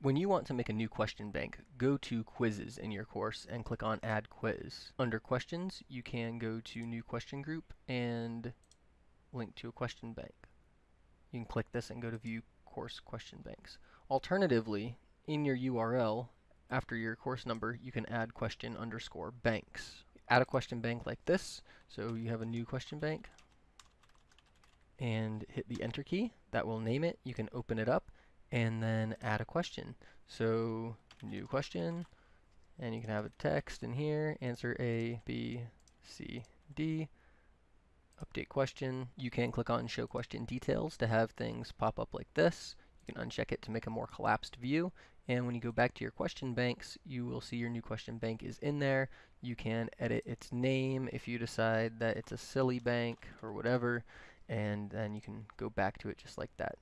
When you want to make a new question bank, go to quizzes in your course and click on add quiz. Under questions, you can go to new question group and link to a question bank. You can click this and go to view course question banks. Alternatively, in your URL, after your course number, you can add question underscore banks. Add a question bank like this. So you have a new question bank and hit the enter key. That will name it. You can open it up and then add a question. So new question, and you can have a text in here, answer A, B, C, D, update question. You can click on show question details to have things pop up like this. You can uncheck it to make a more collapsed view. And when you go back to your question banks, you will see your new question bank is in there. You can edit its name if you decide that it's a silly bank or whatever. And then you can go back to it just like that.